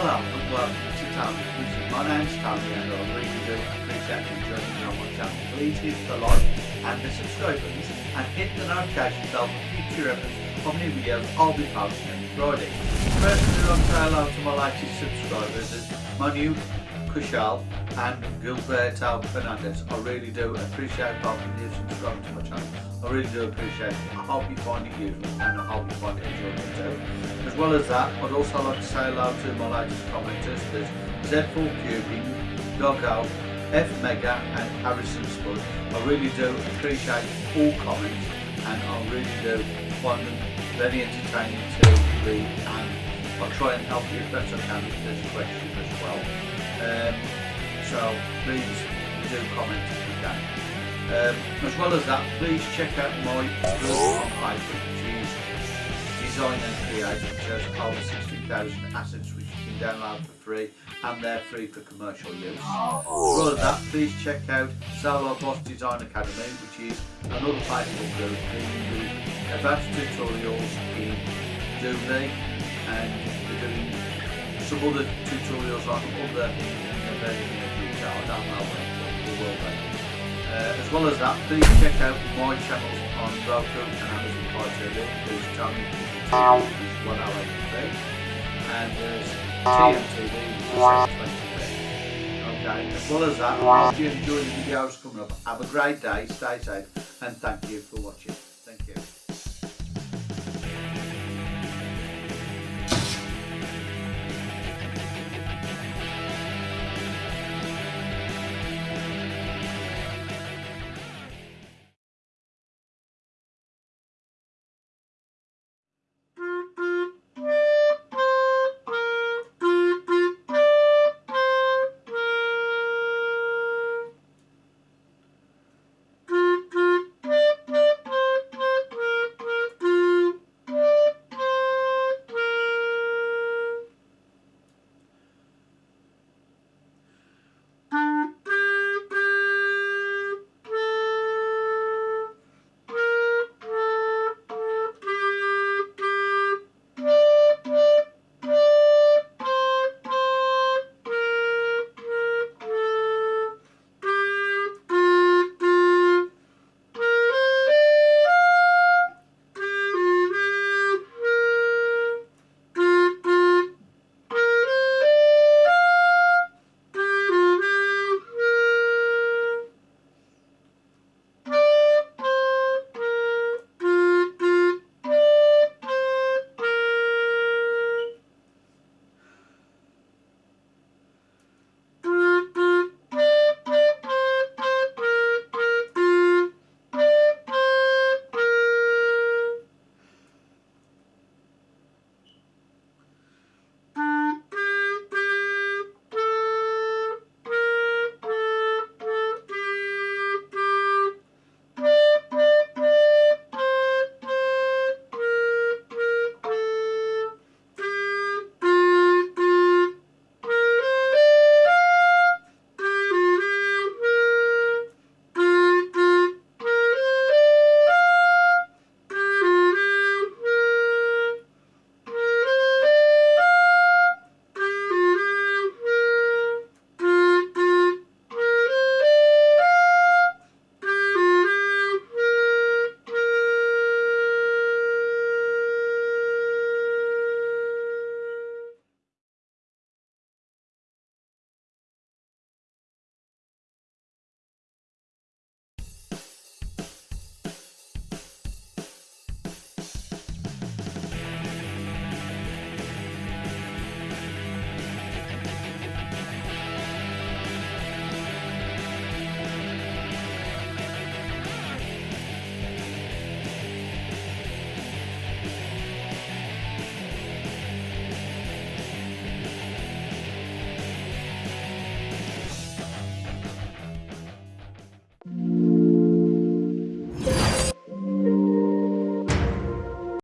Hello and welcome to Tony Music. My name's Tony and I really do appreciate you joining me on my channel. Please hit the like and the subscribe buttons and hit the notification bell for future episodes of new videos I'll be posting every Friday. First, I'd like to say hello to my latest subscribers, my new Kushal and Gilberto Fernandez. I really do appreciate both of you subscribing to my channel. I really do appreciate it. I hope you find it useful and I hope you find it enjoyable too. As well as that, I'd also like to say hello to my latest commenters. There's Z4 Cubing, Doggo, F Mega and Harrison Spud. I really do appreciate all comments and I really do find them very entertaining to read and I'll try and help you as best I can there's a question as well. Um, so please do comment if you can. Um, as well as that, please check out my blog on Facebook, which is Design and which has over 16,000 assets which you can download for free and they're free for commercial use. As well as that, please check out Solo Boss Design Academy, which is another Facebook group doing the advanced tutorials in Doomly and we're doing tutorials other things the. I don't know when, but we will be. Uh, as well as that, please check out my channels on Roku and Amazon Prime TV. There's TV, which is 108 and there's TMTV, which is 720 Okay, as well as that, I hope you enjoy the videos coming up. Have a great day, stay safe, and thank you for watching.